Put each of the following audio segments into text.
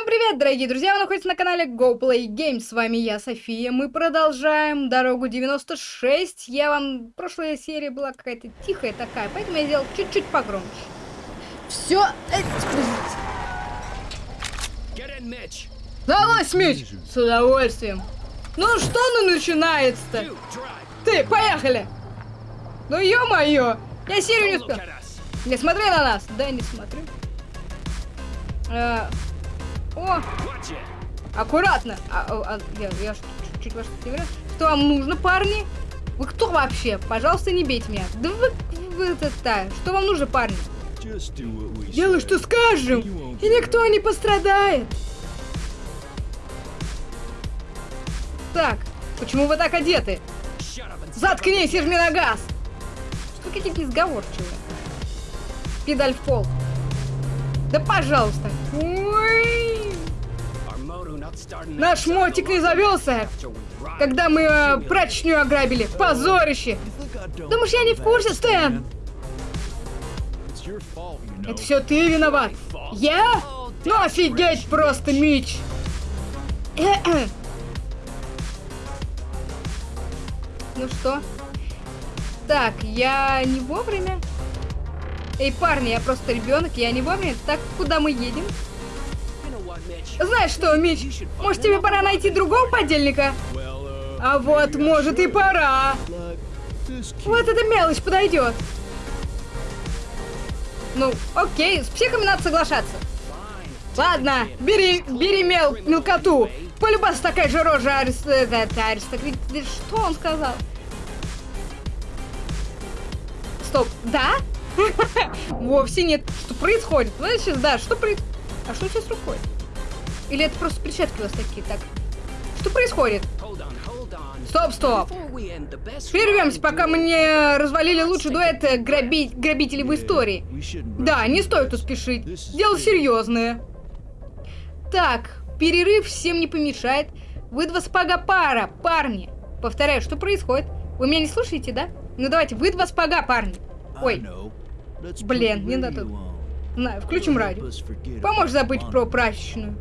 Всем привет, дорогие друзья! Вы находитесь на канале GoPlay Games. С вами я, София. Мы продолжаем дорогу 96. Я вам... Прошлая серия была какая-то тихая такая, поэтому я сделал чуть-чуть погромче. Все... Далась, Мич! С удовольствием. Ну что ну начинается-то? Ты, поехали! Ну ё-моё! Я серию не успел. Не смотри на нас! Да, не смотрю. О! Аккуратно! А, а, я, я чуть-чуть вас не говорю. Что вам нужно, парни? Вы кто вообще? Пожалуйста, не бейте меня. Да вы, вы это, да. Что вам нужно, парни? Делай, что скажем, и никто не пострадает. Так, почему вы так одеты? Заткнись и жми на газ! Что какие-то изговорчивые? Педаль в пол. Да пожалуйста. Ой. Наш мотик не завелся, когда мы э, прачечную ограбили. Позорище. Думаешь, я не в курсе, Стэн? Это все ты виноват. Я? Ну офигеть просто, Мич. ну что? Так, я не вовремя? Эй, парни, я просто ребенок, я не вовремя. Так, куда мы едем? Знаешь что, Мич, может тебе пора найти другого подельника? А вот, может и пора. Вот эта мелочь подойдет. Ну, окей, с психами надо соглашаться. Ладно, бери, бери мел, мелкоту. Полюбас такая же рожа арист... аристократ... Что он сказал? Стоп, да? Вовсе нет. Что происходит? Знаешь, сейчас, да, что происходит? А что сейчас рукой? Или это просто перчатки у вас такие? Так, что происходит? Стоп, стоп. Прервемся, пока мы не развалили лучший дуэт э, граби... грабителей в истории. Да, не стоит тут спешить. Дело серьезное. Так, перерыв всем не помешает. Вы два спага пара, парни. Повторяю, что происходит? Вы меня не слушаете, да? Ну давайте, вы два спага, парни. Ой. Блин, не надо. На, включим радио. Поможешь забыть про прачечную.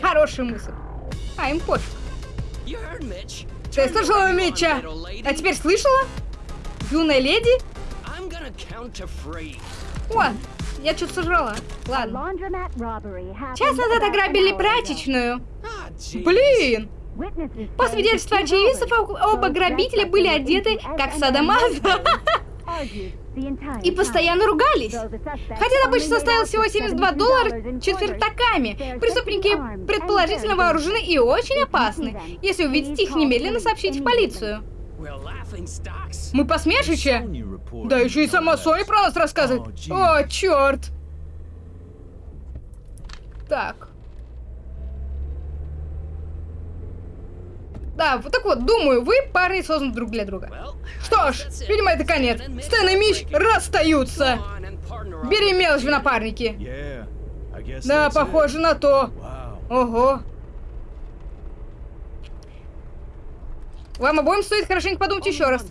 Хорошая мысль. А, им пофиг. Ты слышала Митча? А теперь слышала? Юная леди? О, я что-то сожрала. Ладно. Час назад ограбили прачечную. Блин! По свидетельству очевидцев, оба грабителя были одеты как садомаза. И постоянно ругались. Хотя добыча составила всего 72 доллара четвертаками. Преступники предположительно вооружены и очень опасны. Если увидите их, немедленно сообщите в полицию. Мы посмешище? Да еще и сама Соня про нас рассказывает. О, черт. Так. Да, вот так вот, думаю, вы парни созданы друг для друга. Что ж, видимо, это конец. Стэн и Мич расстаются. Бери мелочь в напарники. Да, похоже на то. Ого. Вам обоим стоит хорошенько подумать еще раз.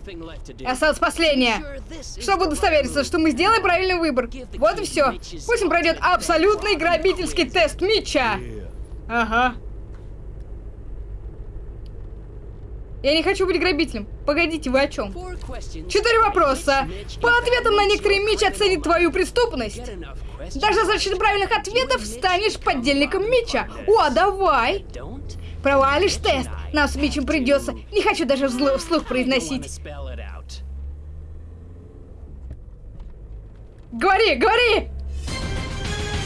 Осталось последнее. Чтобы удостовериться, что мы сделаем правильный выбор. Вот и все. Пусть он пройдет абсолютный грабительский тест Митча. Ага. Я не хочу быть грабителем. Погодите, вы о чем? Четыре вопроса. По ответам на некоторые Мич оценит твою преступность. Даже достаточно правильных ответов станешь поддельником Мича. О, давай. Провалишь тест. Нам с Мичем придется. Не хочу даже вслух произносить. Говори, говори!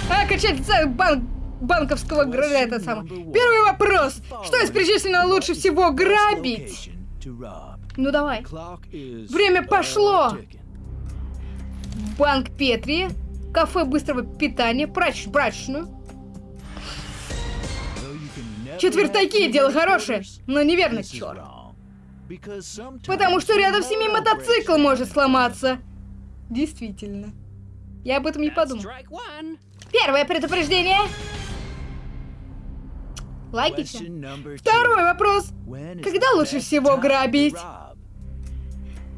А, качать банк банковского это самое. Первый вопрос. Что из перечисленного лучше всего грабить? Ну давай. Время пошло. Банк Петри, кафе быстрого питания, прач, прачечную. Четвертаки, дело хорошее, но неверно, черт. Потому что рядом с ними мотоцикл может сломаться. Действительно. Я об этом не подумал. Первое предупреждение. Логично. Второй вопрос. Когда лучше всего грабить?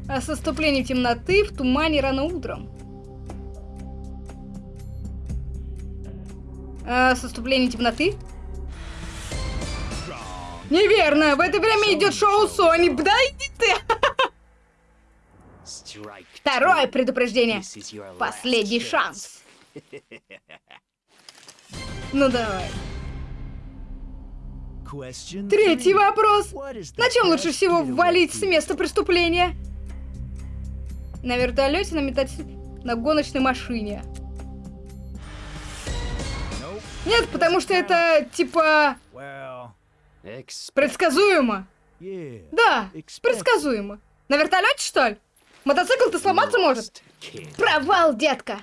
А с наступлением темноты в тумане рано утром. А с наступлением темноты? Неверно, в это время идет шоу Сони. Да иди ты! Второе предупреждение. Последний шанс. Ну давай. Третий вопрос. На чем лучше всего валить с места преступления? На вертолете, на метатель, на гоночной машине. Нет, потому что это типа предсказуемо. Да, предсказуемо. На вертолете что ли? Мотоцикл-то сломаться может? Провал, детка.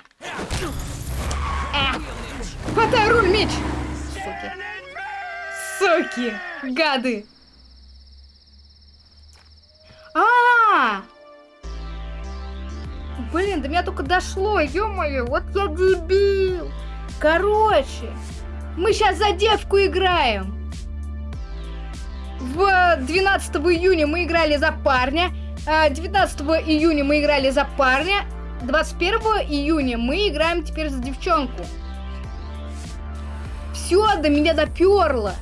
Э, хватай руль, Мич. Суки. Суки. Гады. А, -а, а Блин, до меня только дошло, ё-моё, вот я дебил. Короче, мы сейчас за девку играем. В 12 июня мы играли за парня, 19 а, июня мы играли за парня, 21 июня мы играем теперь за девчонку. Все, до меня доперло.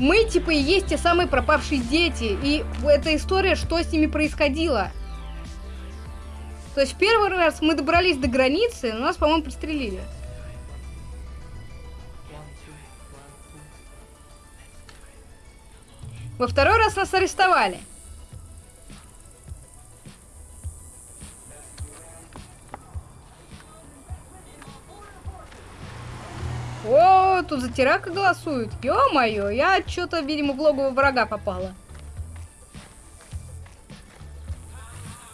Мы, типа, и есть те самые пропавшие дети. И эта история, что с ними происходило. То есть первый раз мы добрались до границы, но нас, по-моему, пристрелили. Во второй раз нас арестовали. О, тут за Тирака голосуют. Ё-моё, я что-то, видимо, в логово врага попала.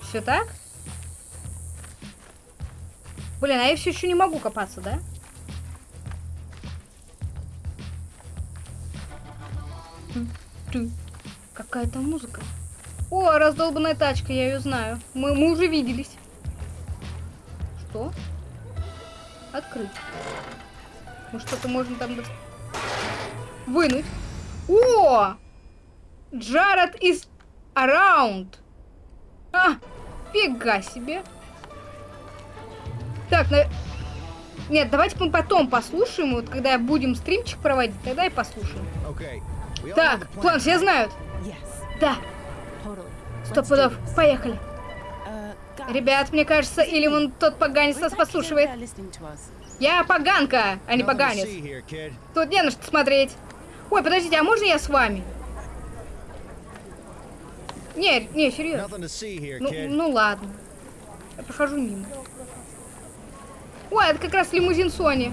Все так? Блин, а я все еще не могу копаться, да? Какая-то музыка. О, раздолбанная тачка, я ее знаю. Мы, мы уже виделись. Что? Открыть. Ну что-то можно там... Вынуть. О! Джаред из Around. А, фига себе. Так, на... Нет, давайте мы потом послушаем, вот когда будем стримчик проводить, тогда и послушаем. Так, план все знают? Да. Сто пудов, поехали. Ребят, мне кажется, или он тот поганец нас послушивает. Я поганка, а не поганец. Тут не на что смотреть. Ой, подождите, а можно я с вами? Не, не, серьезно. Ну, ну ладно. Я прохожу мимо. Ой, это как раз лимузин Сони.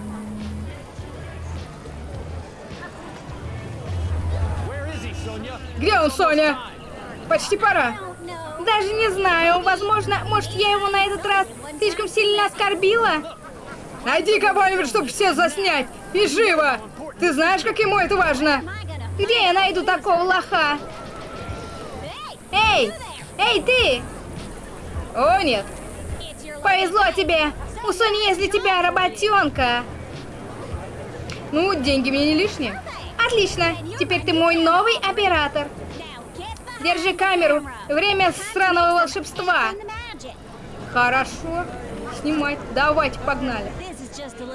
Где он, Соня? Почти пора. Даже не знаю. Возможно, может, я его на этот раз слишком сильно оскорбила? Найди кого-нибудь, чтобы все заснять. И живо. Ты знаешь, как ему это важно? Где я найду такого лоха? Эй! Эй, ты! О, нет. Повезло тебе. У Сони есть для тебя работенка. Ну, деньги мне не лишние. Отлично. Теперь ты мой новый оператор. Держи камеру. Время сраного волшебства. Хорошо. Снимать. Давайте, погнали.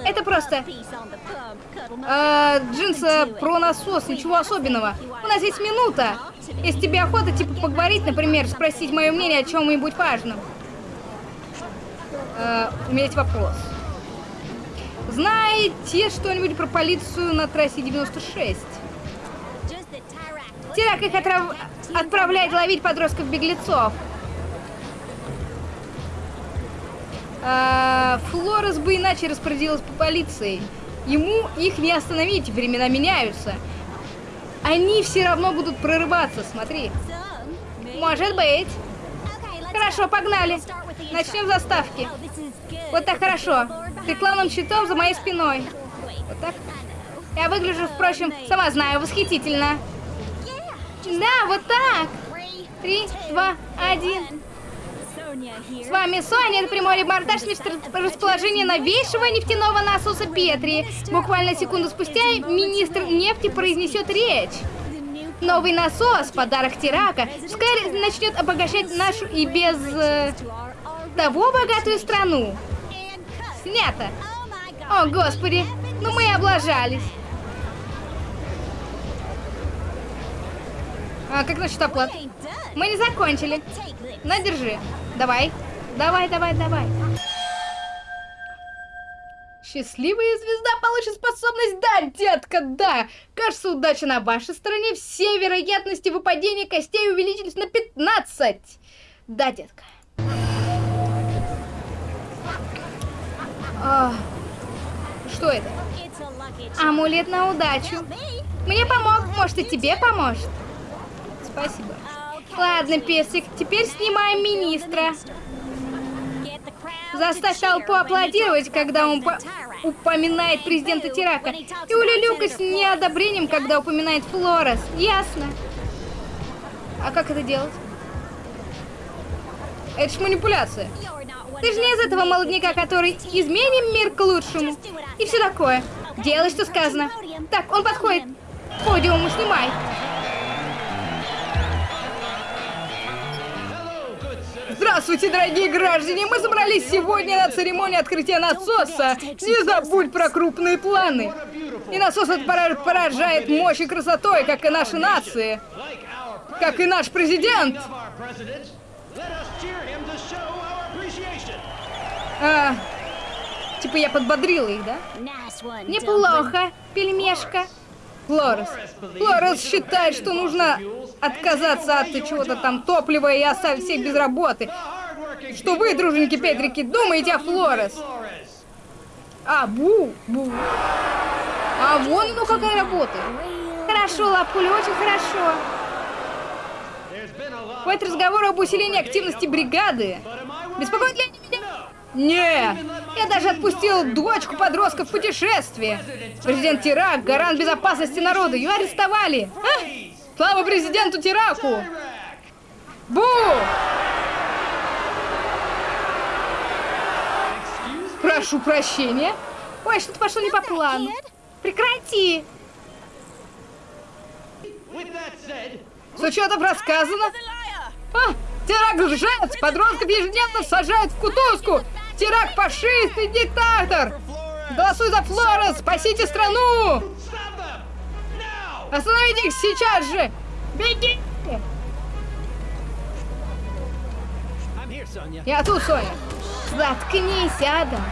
Это просто... Э, джинсы про насос, ничего особенного. У нас есть минута. Если тебе охота, типа, поговорить, например, спросить мое мнение о чем-нибудь важном. Э, у меня есть вопрос. Знаете что-нибудь про полицию на трассе 96? Терак их отрав... отправляет ловить подростков-беглецов. А, Флорес бы иначе распорядилась по полиции. Ему их не остановить, времена меняются. Они все равно будут прорываться, смотри. Может быть. Хорошо, погнали. Начнем с заставки. Вот так хорошо. Ты рекламным щитом за моей спиной. Вот так. Я выгляжу, впрочем, сама знаю, восхитительно. Да, вот так. Три, два, один. С вами Соня, это прямой репортаж расположения новейшего нефтяного насоса Петри. Буквально секунду спустя министр нефти произнесет речь. Новый насос, подарок Тирака, вскоре начнет обогащать нашу и без э, того богатую страну. Снято. О, господи, ну мы облажались. А как насчет оплат? Мы не закончили. На, держи. Давай. Давай, давай, давай. Счастливая звезда получит способность «Да, детка, да!» Кажется, удача на вашей стороне. Все вероятности выпадения костей увеличились на 15. Да, детка. А, что это? Амулет на удачу. Мне помог, может и тебе поможет. Спасибо. Ладно, песик, теперь снимаем министра. Заставь толпу аплодировать, когда он упоминает президента Тирака. И улюлюка с неодобрением, когда упоминает Флорес. Ясно. А как это делать? Это ж манипуляция. Ты же не из этого молодняка, который изменим мир к лучшему. И все такое. Делай, что сказано. Так, он подходит. Подиум, снимай. Здравствуйте, дорогие граждане! Мы собрались сегодня на церемонии открытия насоса. Не забудь про крупные планы. И насос этот поражает мощь и красотой, как и наши нации. Как и наш президент. А, типа я подбодрила их, да? Неплохо, пельмешка. Флорес. Флорес считает, что нужно отказаться от чего-то там топлива и оставить всех без работы. Что вы, друженьки Петрики, думаете о Флорес? А, бу, бу. А вон ну какая работа. Хорошо, Лапуля, очень хорошо. Хватит разговор об усилении активности бригады. Беспокоит ли они меня? Не, я даже отпустил дочку подростка в путешествие. Президент Тирак, гарант безопасности народа, ее арестовали. А? Слава президенту Тираку! Бу! Прошу прощения. Ой, что-то пошло не по плану. Прекрати! С учетом рассказано... А, Терак лжец! Подростков ежедневно сажают в кутузку! Терак фашист и диктатор! Голосуй за Флорес! Спасите страну! Остановите их сейчас же! Беги! Я тут, Соня. Заткнись, Адам.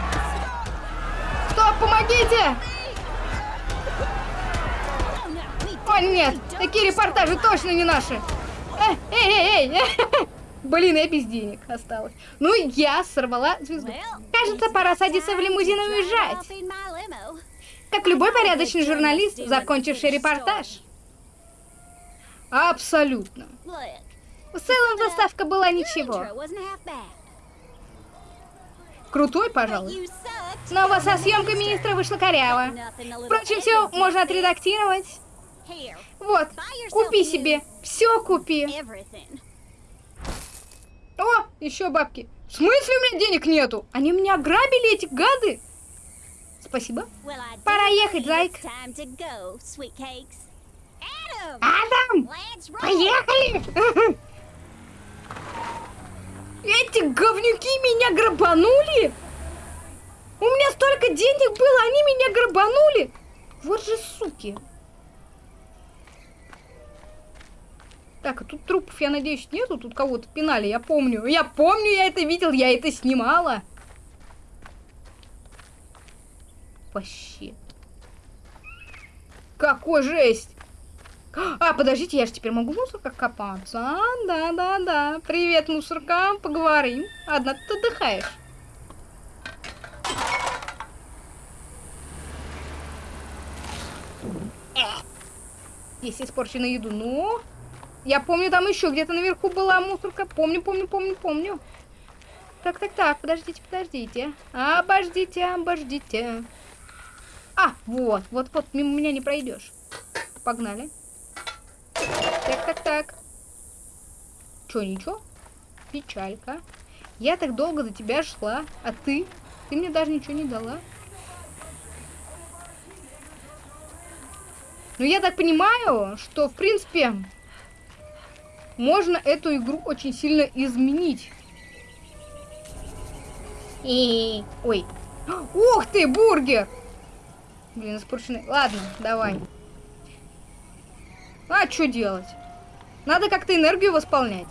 Стоп, помогите! О, нет, такие репортажи точно не наши. Эй, эй, эй, эй. Блин, я без денег осталась. Ну, я сорвала звезду. Кажется, пора садиться в лимузин и уезжать. Как любой порядочный журналист, закончивший репортаж. Абсолютно. В целом, заставка была ничего. Крутой, пожалуй. Но вас со съемкой министра вышло коряво. Впрочем, все можно отредактировать. Вот, купи себе. Все купи. О, еще бабки. В смысле у меня денег нету? Они меня ограбили, эти гады. Спасибо. Пора ехать, зайк. Адам! Поехали! Эти говнюки меня грабанули? У меня столько денег было, они меня грабанули? Вот же суки. Так, а тут трупов, я надеюсь, нету? Тут кого-то пинали, я помню. Я помню, я это видел, я это снимала. Вообще. Какой жесть! А, подождите, я же теперь могу в мусорках копаться? да-да-да. Привет, мусорка, поговорим. Одна ты отдыхаешь. Есть испорченную еду. Ну, я помню, там еще где-то наверху была мусорка. Помню, помню, помню, помню. Так, так, так, подождите, подождите. Обождите, обождите. А, вот, вот, вот, мимо меня не пройдешь. Погнали. Так, так, так. Чё, ничего? Печалька. Я так долго за тебя шла, а ты? Ты мне даже ничего не дала. Ну, я так понимаю, что, в принципе, можно эту игру очень сильно изменить. И... Ой. Ух ты, бургер! Блин, испорченный. Ладно, давай. А что делать? Надо как-то энергию восполнять.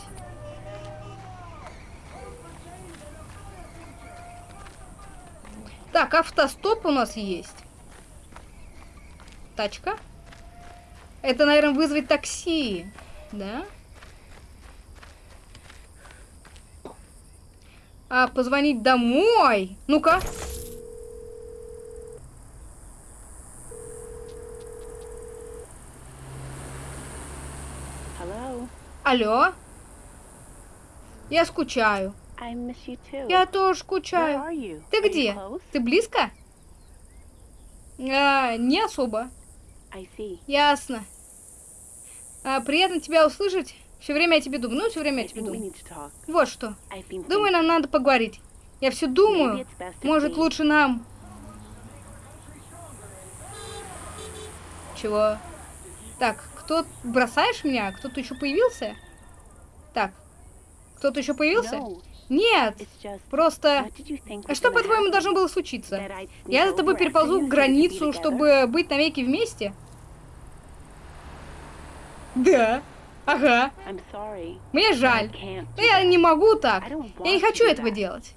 Так, автостоп у нас есть. Тачка. Это, наверное, вызвать такси. Да? А, позвонить домой? Ну-ка. Алло. Я скучаю. Я тоже скучаю. Ты где? Ты близко? А, не особо. Ясно. А, приятно тебя услышать. Все время я тебе думаю. Ну, все время я тебе думаю. Вот что. Думаю, нам надо поговорить. Я все думаю. Может, лучше нам... Чего? Так, кто... Бросаешь меня? Кто-то еще появился? Так. Кто-то еще появился? Нет, просто... А что, по-твоему, должно было случиться? Я за тобой переползу границу, чтобы быть навеки вместе? Да. Ага. Мне жаль. Но я не могу так. Я не хочу этого делать.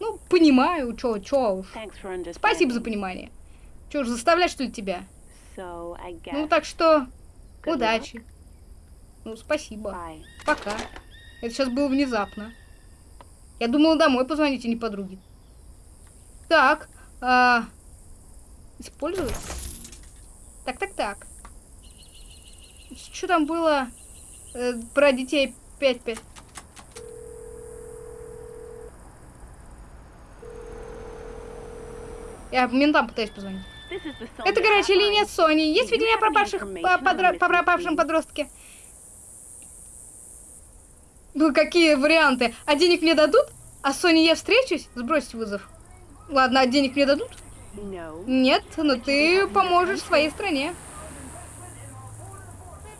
Ну, понимаю, чё, чё уж. Спасибо за понимание. Чё ж, заставлять, что ли, тебя? Ну, так что, удачи. Ну, спасибо. Пока. Это сейчас было внезапно. Я думала домой позвонить, а не подруге. Так, а... использовать? Так, так, так. Что там было э, про детей 5-5? Я ментам пытаюсь позвонить. Это горячая линия Сони. Есть сведения о пропавших, по, подро по пропавшем подростке? Ну, какие варианты? А денег мне дадут? А Соней я встречусь? Сбрось вызов. Ладно, а денег мне дадут? Нет, но ты поможешь своей стране.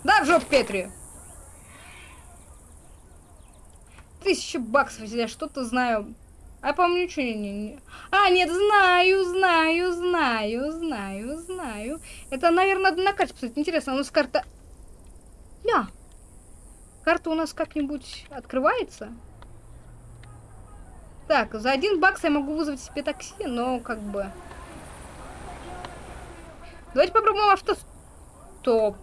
Да, в жопу Петри. Тысяча баксов, я что-то знаю. А по-моему, ничего не, не... А, нет, знаю, знаю, знаю, знаю, знаю. Это, наверное, на карте посмотреть. Интересно, у нас карта... Ля. Карта у нас как-нибудь открывается? Так, за один бакс я могу вызвать себе такси, но как бы... Давайте попробуем автостоп.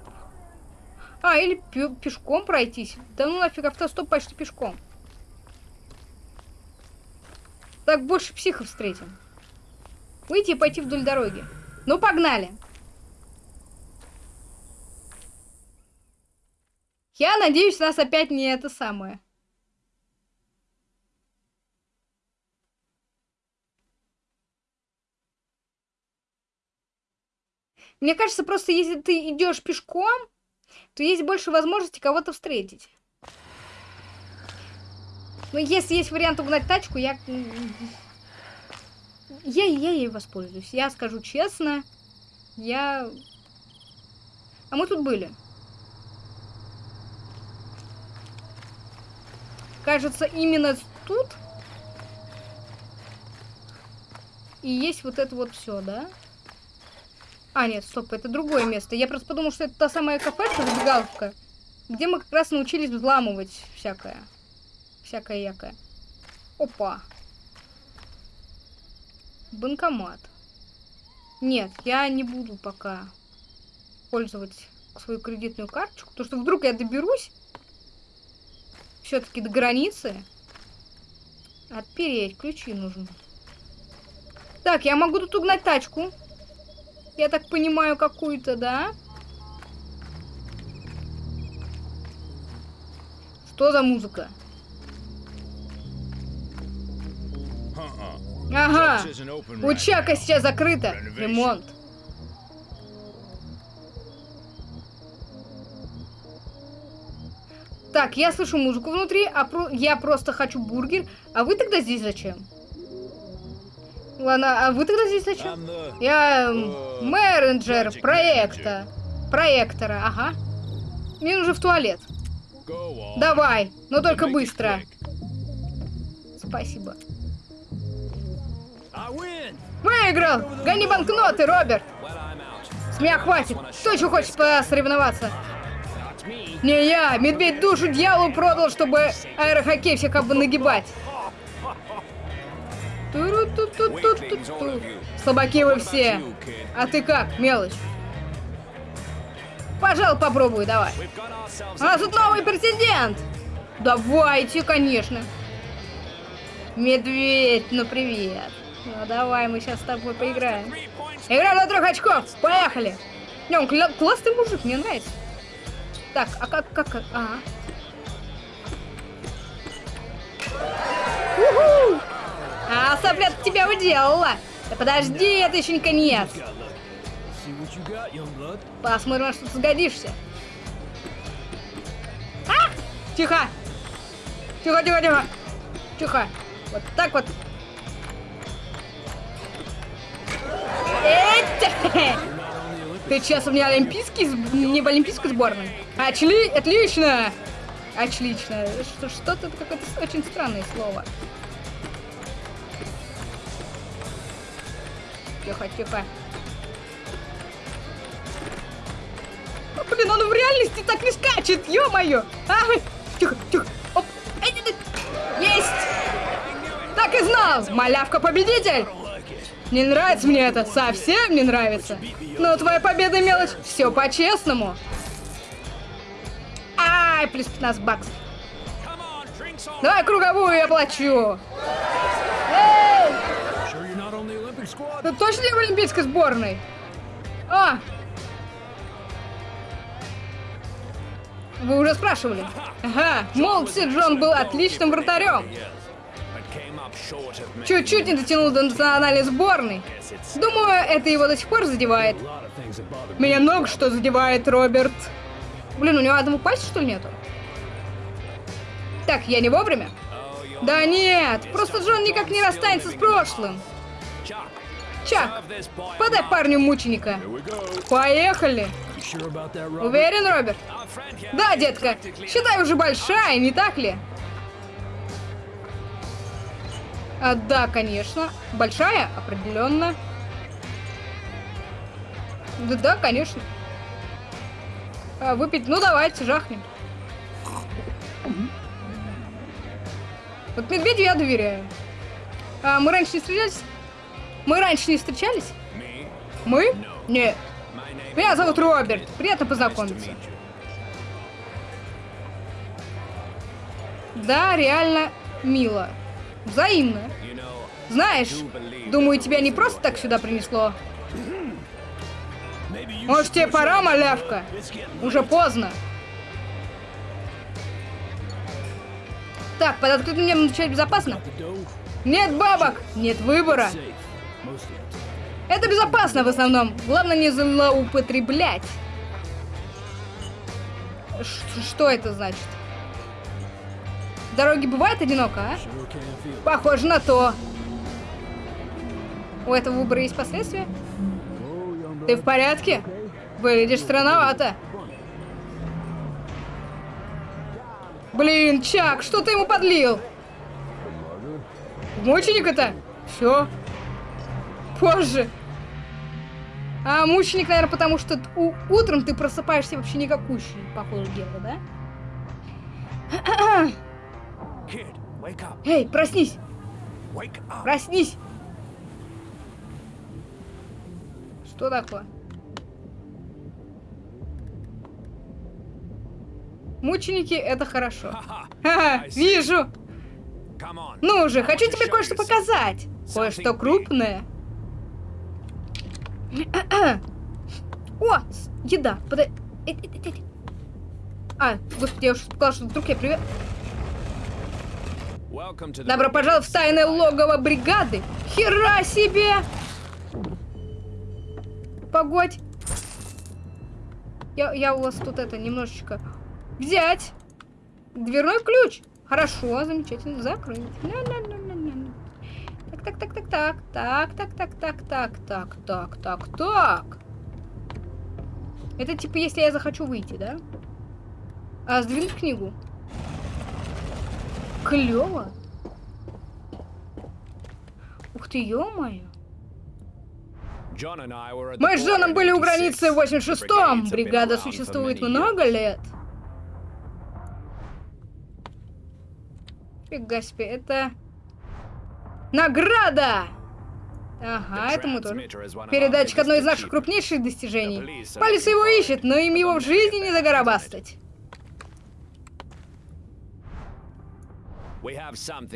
А, или пешком пройтись. Да ну нафиг, автостоп почти пешком. Так больше психов встретим. Выйти и пойти вдоль дороги. Ну, погнали. Я надеюсь, нас опять не это самое. Мне кажется, просто если ты идешь пешком, то есть больше возможности кого-то встретить. Но если есть вариант угнать тачку, я... Я, я ей воспользуюсь. Я скажу честно, я... А мы тут были. Кажется, именно тут и есть вот это вот все, да? А, нет, стоп, это другое место. Я просто подумал, что это та самая кафешка, забегаловка, где мы как раз научились взламывать всякое. Всякое якое. Опа. Банкомат. Нет, я не буду пока пользовать свою кредитную карточку, потому что вдруг я доберусь все-таки до границы. Отпереть. Ключи нужно. Так, я могу тут угнать тачку. Я так понимаю, какую-то, да? Что за музыка? Ага. Учака сейчас закрыта. Ремонт. Так, я слышу музыку внутри, а про... я просто хочу бургер. А вы тогда здесь зачем? Ладно, а вы тогда здесь зачем? Я менеджер проекта. Проектора, ага. Мне нужно в туалет. Давай, но только быстро. Спасибо. Выиграл! Гони банкноты, Роберт! С меня хватит. Кто еще хочет посоревноваться? Не я, медведь душу дьяволу продал, чтобы аэрохоккей всех как бы нагибать. Туру-ту-ту-ту-ту-ту. Слабаки вы все. А ты как, мелочь? Пожалуй, попробуй, давай. У нас тут новый президент. Давайте, конечно. Медведь, ну привет. Ну давай, мы сейчас с тобой поиграем. Игра на трех очков, поехали. Не, он кля- классный мужик, мне нравится. Так, а как, как, как, ага. Уху! А, сопля тебя уделала. Да подожди, это еще не конец. Посмотрим, что ты сгодишься. А! Тихо! Тихо, тихо, тихо! Тихо! Вот так вот. Ты сейчас у меня олимпийский, не в олимпийской сборной. Очли... Отлично! Отлично. Что- Что-то какое-то очень странное слово. Тихо, тихо. А, блин, он в реальности так не скачет, ё-моё! А, тихо, тихо. Оп. Есть! Так и знал! Малявка победитель! Не нравится мне это, совсем не нравится. Но твоя победа мелочь, все по-честному. Ай, плюс 15 баксов. Давай круговую я плачу. Ты точно не в олимпийской сборной? А! Вы уже спрашивали. Ага, молодцы, Джон был отличным вратарем. Чуть-чуть не дотянул до национальной сборной. Думаю, это его до сих пор задевает. Меня много что задевает, Роберт. Блин, у него одного пальца, что ли, нету? Так, я не вовремя? Да нет, просто Джон никак не расстанется с прошлым. Чак, подай парню мученика. Поехали. Уверен, Роберт? Да, детка, считай уже большая, не так ли? А, да, конечно. Большая, определенно. Да, да, конечно. А, выпить, ну давайте, жахнем. Вот медведю я доверяю. А, мы раньше не встречались? Мы раньше не встречались? Мы? Нет. Меня зовут Роберт. Приятно познакомиться. Да, реально мило. Взаимно. Знаешь, думаю, тебя не просто так сюда принесло. Может, тебе пора, малявка? Уже поздно. Так, под открытым небом безопасно? Нет бабок, нет выбора. Это безопасно в основном. Главное не злоупотреблять. Ш- что это значит? Дороге бывает одиноко, а? Похоже на то. У этого выбора есть последствия? Ты в порядке? Выглядишь странновато. Блин, Чак, что ты ему подлил? Мученик-то? Все. Позже. А мученик, наверное, потому что утром ты просыпаешься вообще никакущий, по ходу дела, да? Эй, проснись! Проснись! Что такое? Мученики это хорошо. Ха-ха, вижу! Ну же, хочу тебе кое-что показать. Кое-что крупное. О, еда. Подай. Э, э, э. А, господи, я уже сказала, что вдруг я привет. Добро пожаловать в тайное логово бригады. Хера себе! Погодь. Я, я у вас тут это немножечко взять. Дверной ключ. Хорошо, замечательно. Закрыть. Так, так, так, так, так, так, так, так, так, так, так, так, так. Это типа, если я захочу выйти, да? А, сдвинуть книгу. Клево. Ух ты, ё-моё. Мы с Джоном были у границы в 86-м. Бригада существует много лет. Фига себе, это... Награда! Ага, это мы тоже. Передатчик одно из наших крупнейших достижений. Полиция его ищет, но им его в жизни не загорабастать.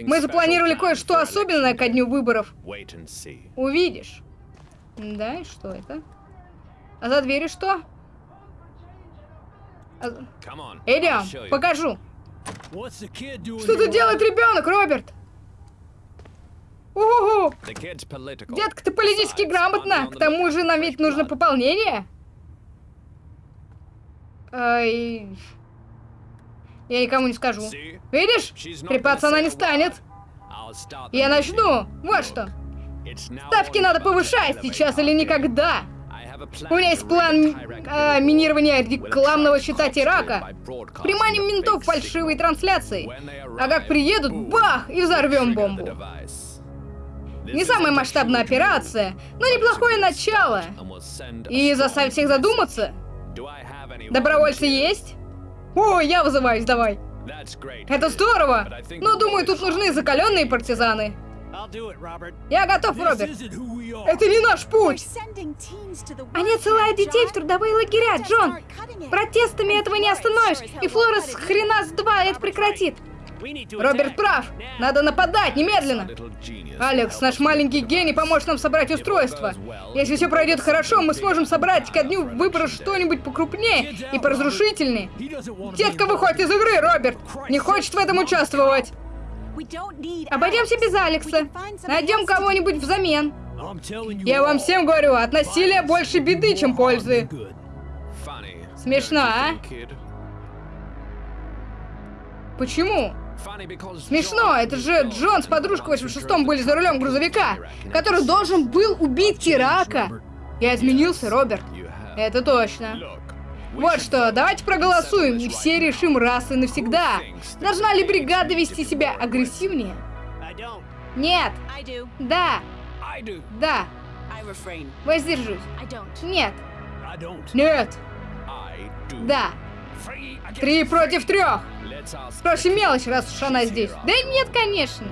Мы запланировали кое-что особенное ко дню выборов. Увидишь. Да, и что это? А за дверью что? А- Идем, покажу. Что тут делает ребенок, Роберт? Political. детка, ты политически on К тому же нам ведь нужно пополнение. Ай. Я никому не скажу. Видишь? Трепаться она не станет. Я начну. Вот что. Ставки надо повышать сейчас или никогда. У меня есть план billboard. минирования рекламного attract читать cops Ирака. by broadcasting Приманим ментов фальшивой they А как приедут, бах, и взорвем бомбу. Не самая масштабная операция, но неплохое начало. И заставить всех задуматься. Добровольцы есть? О, я вызываюсь, давай. Это здорово. Но we'll думаю, тут нужны закаленные партизаны. Я готов, Роберт. Это не наш путь. Они Они отсылают детей в трудовые лагеря, Джон. Протестами этого не остановишь. И Флорес хрена с два это прекратит. Роберт прав. Надо нападать немедленно. Алекс, наш маленький гений поможет нам собрать устройство. Если все пройдет хорошо, мы сможем собрать ко дню выборов что-нибудь покрупнее и поразрушительнее. Детка выходит из игры, Роберт. Не хочет в этом участвовать. Обойдемся без Алекса. Найдем кого-нибудь взамен. Я вам всем говорю, от насилия больше беды, чем пользы. Смешно, а? Почему? Смешно, это же and Джон с Bill подружкой в once 86-м были за рулем грузовика, который должен был убить Тирака. Я изменился, Роберт. Это точно. Вот что, давайте проголосуем, и все решим раз и навсегда. Должна ли бригада вести себя агрессивнее? Нет. Да. Да. Воздержусь. Нет. Нет. Да. Три против трех. The мелочь, раз уж она здесь. Да нет, конечно.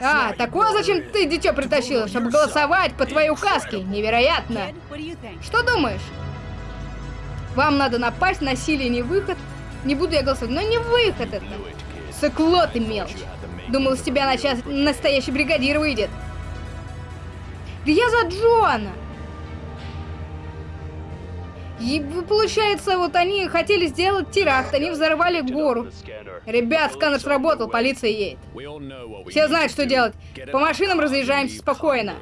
А, так зачем ты дитё притащила, чтобы голосовать по твоей указке. Невероятно. Что думаешь? Вам надо напасть, насилие не выход. Не буду я голосовать, но не выход это. Сыкло ты мелочь. Думал, с тебя a начас- real настоящий бригадир выйдет. Да я за Джона. И получается, вот они хотели сделать теракт, они взорвали гору. Ребят, сканер сработал, полиция едет. Все знают, что делать. По машинам разъезжаемся спокойно.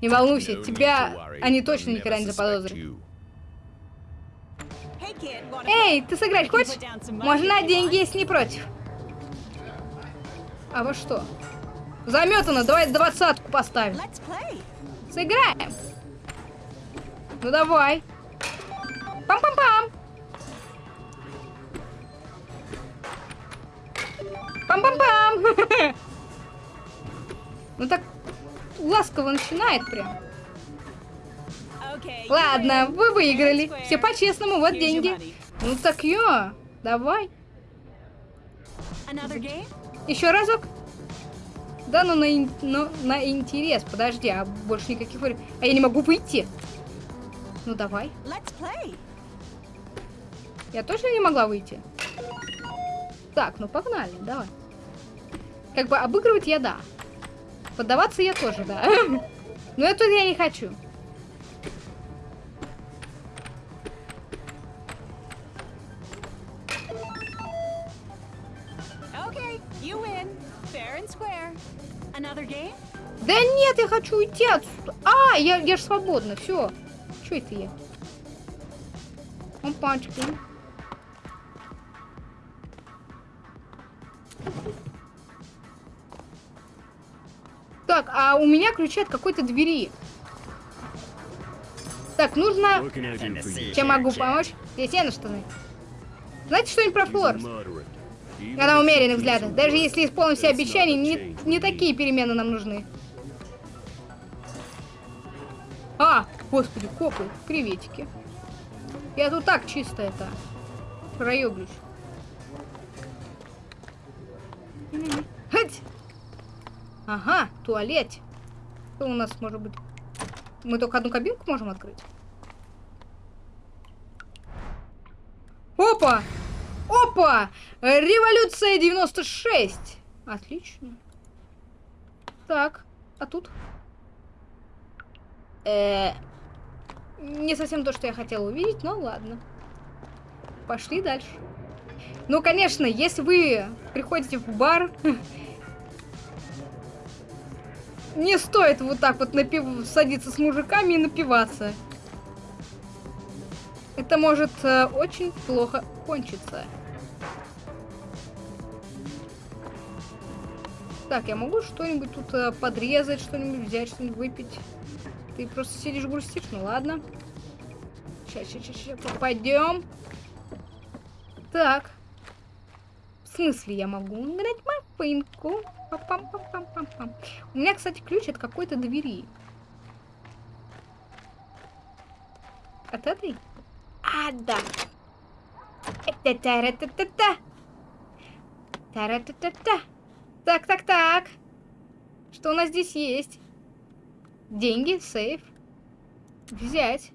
Не волнуйся, тебя они точно никогда не заподозрят. Эй, ты сыграть хочешь? Можно на деньги, если не против. А во что? Заметано, давай двадцатку поставим. Сыграем. Ну давай. Пам-пам-пам. Пам-пам-пам. Ну так ласково начинает прям. Ладно, вы выиграли. Все по-честному, вот деньги. Ну так ё, давай. Еще разок? Да, ну на, ну, на интерес. Подожди, а больше никаких. А я не могу выйти. Ну давай. Я точно не могла выйти? Так, ну погнали, давай. Как бы обыгрывать я да. Поддаваться я тоже, да. Но это я не хочу. Да нет, я хочу уйти отсюда. А, я, я же свободна, все. Че это я? Опачки. Так, а у меня ключи от какой-то двери. Так, нужно... Чем могу помочь? Здесь я на что знать. Знаете что-нибудь про. Even Она умеренных взглядов. Даже если исполним все обещания, не, не такие перемены нам нужны. Господи, копы, приветики. Я тут так чисто это проеблюсь. Ага, туалет. Что у нас может быть? Мы только одну кабинку можем открыть? Опа! Опа! Революция 96! Отлично. Так, а тут? Э, не совсем то, что я хотела увидеть, но ладно. Пошли дальше. Ну, конечно, если вы приходите в бар, не стоит вот так вот напив... садиться с мужиками и напиваться. Это может э, очень плохо кончиться. Так, я могу что-нибудь тут э, подрезать, что-нибудь взять, что-нибудь выпить? Ты просто сидишь, грустишь? Ну ладно. Сейчас, сейчас, сейчас, попадем. Так. В смысле я могу играть машинку? Пам-пам-пам-пам-пам. У меня, кстати, ключ от какой-то двери. От этой? А, да. Тара-та-та-та. Тара-та-та-та. Так, так, так. Что у нас здесь есть? Деньги, сейф. Взять.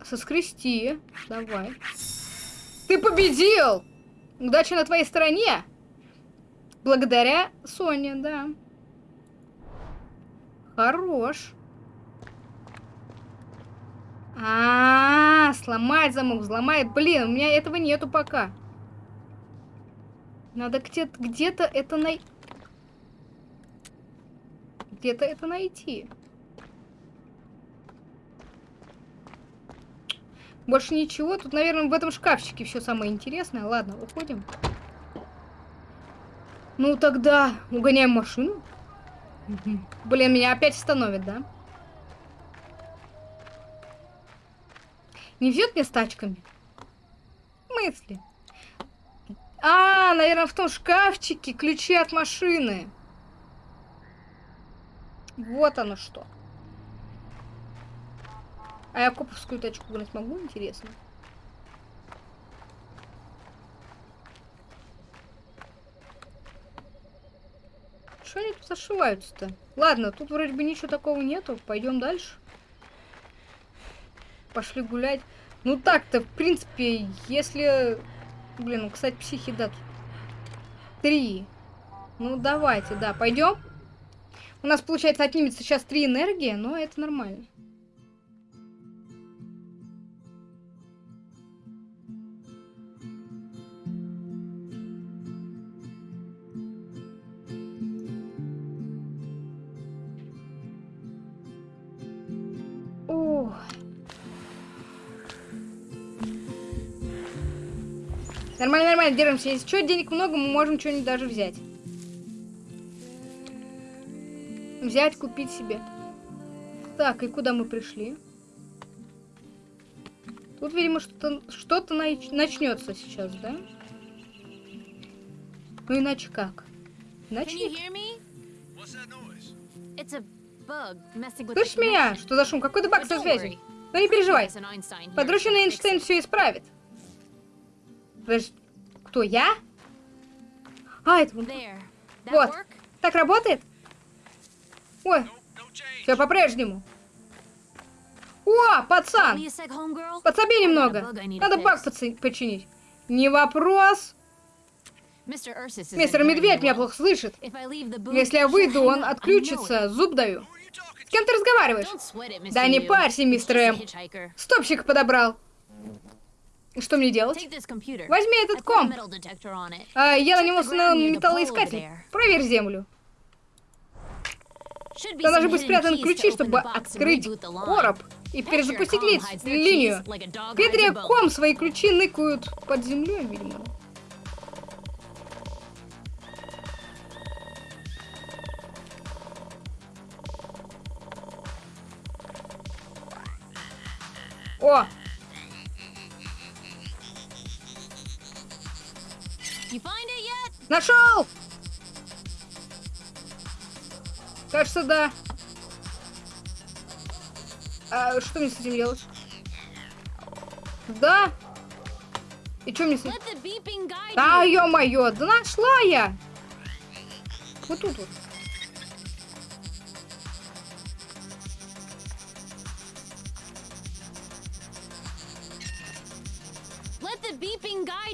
Соскрести. Давай. Ты победил! Удача на твоей стороне! Благодаря Соне, да. Хорош. А, -а, -а сломать замок, взломает. Блин, у меня этого нету пока. Надо где-то где, -то, это най... Где-то это найти. Больше ничего. Тут, наверное, в этом шкафчике все самое интересное. Ладно, уходим. Ну, тогда угоняем машину. Блин, меня опять остановит, да? Не везет мне с тачками? В смысле? А, наверное, в том шкафчике ключи от машины. Вот оно что. А я коповскую тачку гнать могу, интересно? Что они тут зашиваются-то? Ладно, тут вроде бы ничего такого нету. Пойдем дальше. Пошли гулять. Ну так-то, в принципе, если... Блин, ну, кстати, психи, да. Три. Ну, давайте, да, пойдем. У нас, получается, отнимется сейчас три энергии, но это нормально. Ох. Нормально, нормально, держимся. Если что, денег много, мы можем что-нибудь даже взять. Взять, купить себе. Так, и куда мы пришли? Тут, видимо, что-то что, -то, нач начнется сейчас, да? Ну иначе как? Иначе Слышишь меня? Что за шум? Какой-то баг со связью. Но не переживай. Подручный Эйнштейн все исправит. Подожди, кто, я? А, это. That Вот. Так работает? Ой, все по-прежнему. О, пацан! Подсоби немного. Надо баг починить. Не вопрос. Мистер Медведь меня плохо слышит. Если я выйду, он отключится. Зуб даю. С кем ты разговариваешь? Да не парься, мистер М. Стопчик подобрал. Что мне делать? Возьми этот комп. А, я на него установил металлоискатель. Проверь землю. Там должны быть спрятаны ключи, чтобы открыть короб и перезапустить their линию. keys like a dog hides a Петри bone. Ком свои ключи ныкают под землей, видимо. О, нашел! Кажется, да. А что мне с этим делать? Да. И что мне... с- Let the beeping guide А, you. ё-моё, да нашла я! Вот тут вот.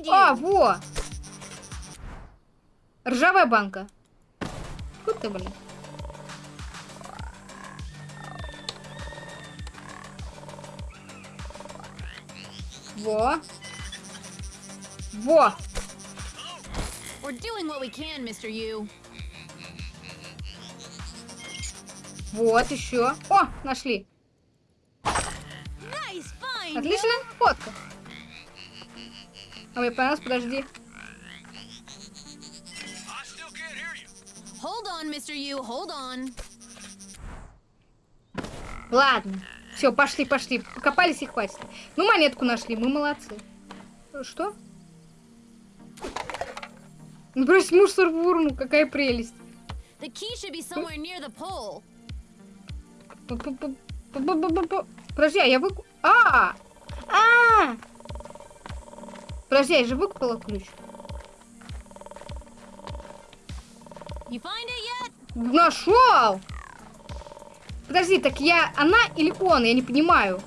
А, во! Ржавая банка. Вот ты, блин. Во. Во. We're doing what we can, Mr. U. Вот еще. О, нашли. Nice find. Отличная фотка. А мне понравилось, подожди. Hold on, Mr. U. Hold on. Ладно. Все, пошли, пошли. Покопались и хватит. Ну, монетку нашли, мы молодцы. Что? Ну, брось мусор в урну, какая прелесть. The key should be somewhere near the pole. П-п-п-п-п-п-п. Подожди, а я выку... А! А! Подожди, я же выкупила ключ. You find it yet? Нашел! Подожди, так я она или он? Я не понимаю.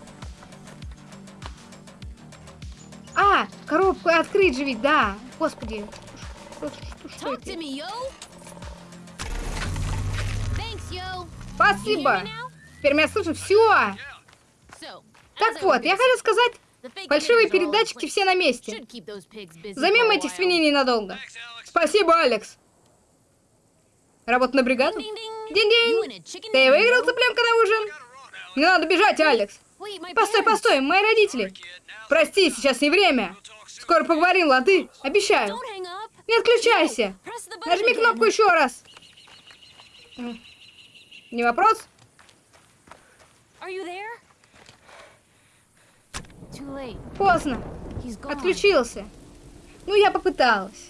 Коробку открыть же ведь, да. Господи. Что, что, что это? Спасибо. Теперь меня слышно. Все. Так вот, я хотел сказать, фальшивые all передатчики все на месте. A этих свиней ненадолго. Спасибо, Алекс. Работа на бригаду? Динь-динь. Ты выиграл цыпленка на ужин? Мне надо бежать, Алекс. Постой, постой, мои родители. Прости, сейчас не время. Скоро поговорим, лады? Обещаю. Не отключайся. Нажми кнопку еще раз. Не вопрос? Поздно. Отключился. Ну, я попыталась.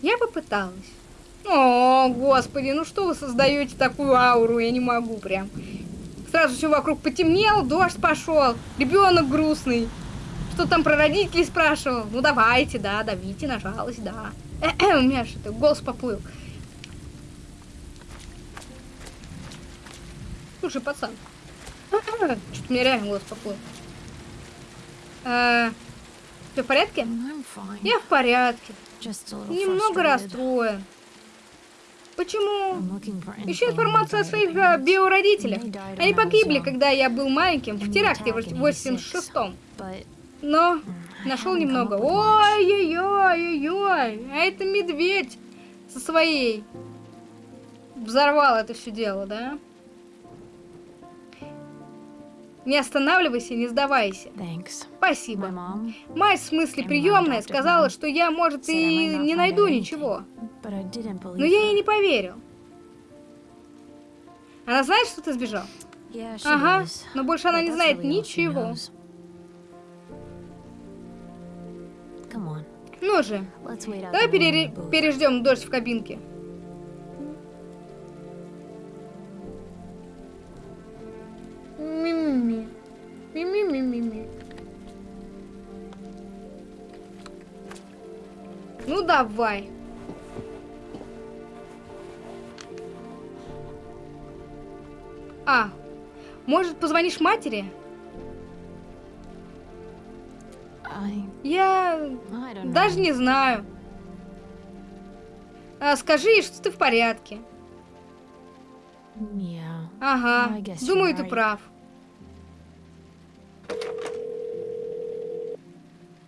Я попыталась. О, господи, ну что вы создаете такую ауру? Я не могу прям. Сразу все вокруг потемнело, дождь пошел, ребенок грустный. Что там про родителей спрашивал? Ну давайте, да, давите на жалость, да. У меня что-то голос поплыл. Слушай, пацан. Что-то у меня реально голос поплыл. Все в порядке? Fine. Я в порядке. Немного расстроен. Почему? Ищу информацию о своих э, биородителях. Они погибли, когда я был маленьким, в теракте в attack in 86-м. But Но нашел немного. Ой-ой-ой-ой-ой. А это медведь со своей. Взорвал это все дело, да? Не останавливайся, не сдавайся. Thanks. Спасибо. Мать, в смысле приемная, сказала, что я, может, и не найду ничего. Но я ей не поверил. Она знает, что ты сбежал? Yeah, Ага, does. но больше она But не знает really ничего. knows. Ну же, давай booth. переждем дождь в кабинке. Ми-ми-ми. Ми-ми-ми-ми-ми. Ну давай. А, может позвонишь матери? Я don't даже не знаю. А, скажи ей, что ты в порядке. Ага, думаю, ты прав.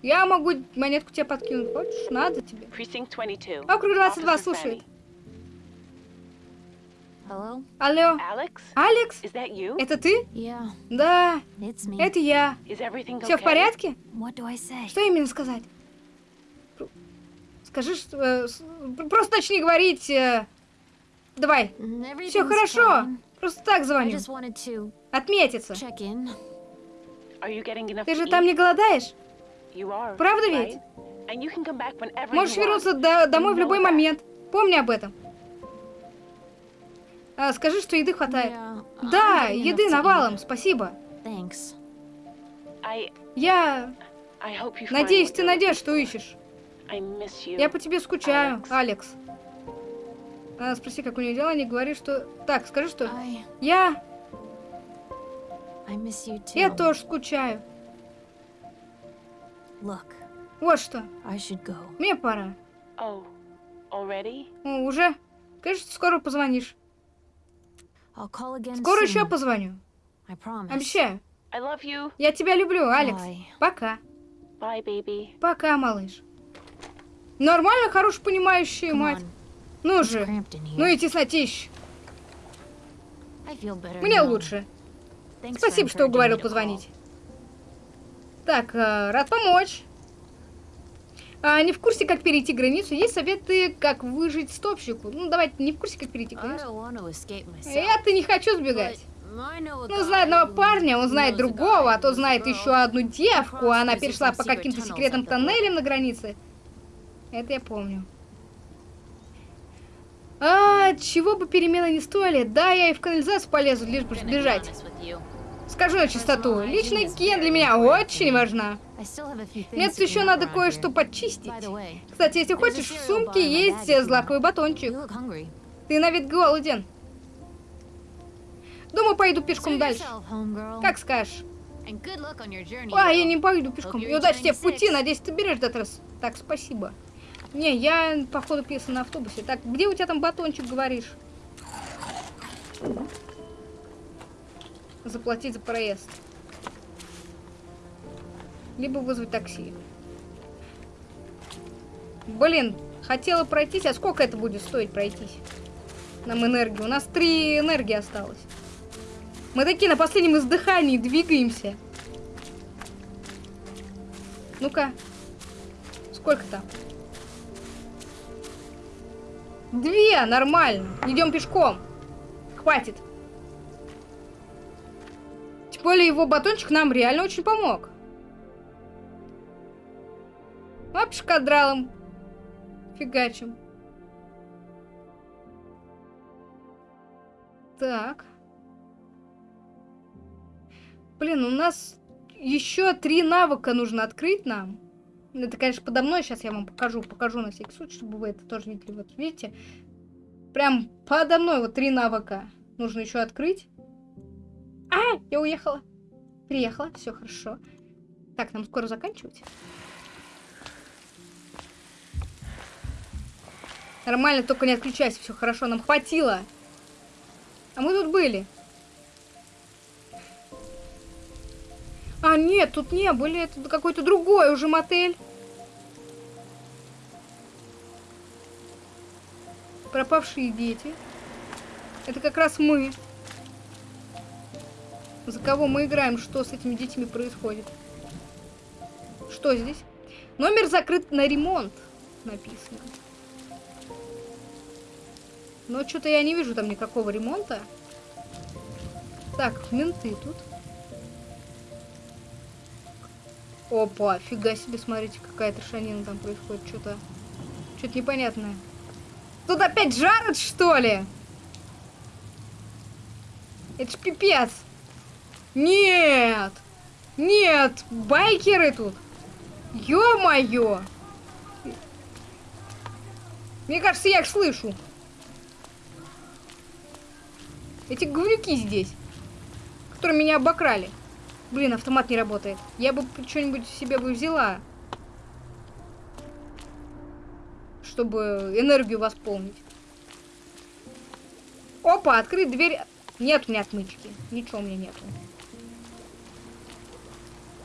Я могу монетку тебе подкинуть, хочешь? Надо тебе. Precinct 22. Округ 22 Officer слушает. Fanny. Hello? Алло? Алекс? You? Это ты? Yeah, Да, это я. Everything Все в okay? порядке? Что именно сказать? Скажи, что... э, Просто начни говорить... э, Давай, все хорошо. fine. Просто так звоню. Отметиться. Ты же там не голодаешь? Правда ведь? Можешь вернуться до- домой в любой момент. Помни об этом. А, скажи, что еды хватает. Yeah, Да, еды навалом, спасибо. Thanks. Я... Надеюсь, ты найдешь, что ищешь. Я по тебе скучаю, Алекс. А, спроси, как у нее дела, не говори, что... Так, скажи, что... I Я... I. Я тоже скучаю. Look, Вот что. I should go. Мне пора. Oh, already? Ну, уже? Конечно, скоро позвонишь. I'll call again Скоро soon. еще позвоню. I promise. Обещаю. I love you. Я тебя люблю, Алекс. Bye. Пока. Bye, baby. Пока, малыш. Нормально, хорошо понимающая Come мать. on. Ну же. Ну и теснотищ. Мне now. лучше. Thanks Спасибо, что уговорил позвонить. Так, э, рад помочь. А, не в курсе, как перейти границу. Есть советы, как выжить стопщику. Ну, давайте, не в курсе, как перейти границу. Я-то не хочу сбегать. Ну, знает одного парня, он знает другого, а who знает еще одну девку, а она перешла по каким-то секретным тоннелям на границе. Это я помню. А, чего бы перемены не стоили, да, я и в канализацию полезу, лишь бы сбежать. Скажу на чистоту, личная гигиена для меня очень важна. Мне тут еще надо кое-что подчистить. Кстати, если хочешь, в сумке есть злаковый батончик. Ты на вид голоден. Думаю, пойду пешком дальше. Как скажешь. А, я не пойду пешком. И удачи тебе в пути, надеюсь, ты берешь этот раз. Так, спасибо. Не, я, походу, писал на автобусе. Так, где у тебя там батончик, говоришь? Заплатить за проезд. Либо вызвать такси. Блин, хотела пройтись, а сколько это будет стоить пройтись? Нам энергии. У нас три энергии осталось. Мы такие на последнем издыхании двигаемся. Ну-ка. Сколько там? Две, нормально. Идем пешком. Хватит. Более его батончик нам реально очень помог. Оп, шкадралом. Фигачим. Так. Блин, у нас еще три навыка нужно открыть нам. Это, конечно, подо мной. Сейчас я вам покажу. Покажу на всякий случай, чтобы вы это тоже видели. Вот видите? Прям подо мной вот три навыка. Нужно еще открыть. А, я уехала. Приехала. Все хорошо. Так, нам скоро заканчивать. Нормально, только не отключайся. Все хорошо, нам хватило. А мы тут были. А, нет, тут не были. Это какой-то другой уже мотель. Пропавшие дети. Это как раз мы. За кого мы играем? Что с этими детьми происходит? Что здесь? Номер закрыт на ремонт. Написано. Но что-то я не вижу там никакого ремонта. Так, менты тут. Опа, фига себе, смотрите, какая трешанина там происходит. Что-то что-то непонятное. Тут опять жарят, что ли? Это ж пипец. Нет! Нет! Байкеры тут! Ё-моё! Мне кажется, я их слышу. Эти говнюки здесь, которые меня обокрали. Блин, автомат не работает. Я бы что-нибудь себе бы взяла. Чтобы энергию восполнить. Опа, открыть дверь. Нет у меня отмычки. Ничего у меня нету.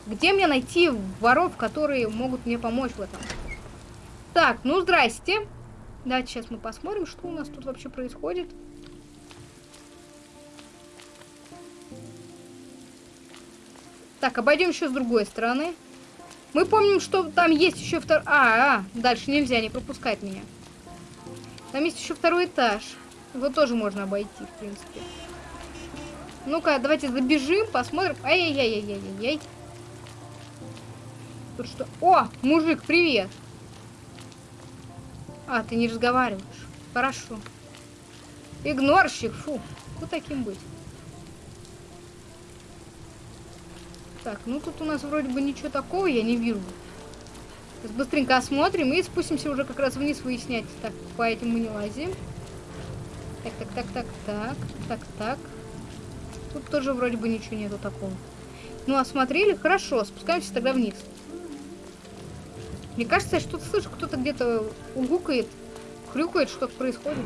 Где мне найти воров, которые могут мне помочь в этом? Так, ну здрасте. Давайте сейчас мы посмотрим, что у нас тут вообще происходит. Так, обойдем еще с другой стороны. Мы помним, что там есть еще второй... А, а, дальше нельзя, не пропускать меня. Там есть еще второй этаж. Его тоже можно обойти, в принципе. Ну-ка, давайте забежим, посмотрим. Ай-яй-яй-яй-яй-яй. Тут что? О, мужик, привет. А, ты не разговариваешь. Хорошо. Игнорщик, фу. Кто таким быть? Так, ну тут у нас вроде бы ничего такого я не вижу. Сейчас быстренько осмотрим и спустимся уже как раз вниз выяснять. Так, по этим мы не лазим. Так, так, так, так, так, так, так. Тут тоже вроде бы ничего нету такого. Ну, осмотрели? Хорошо, спускаемся тогда вниз. Мне кажется, я что-то слышу, кто-то где-то угукает, хрюкает, что-то происходит.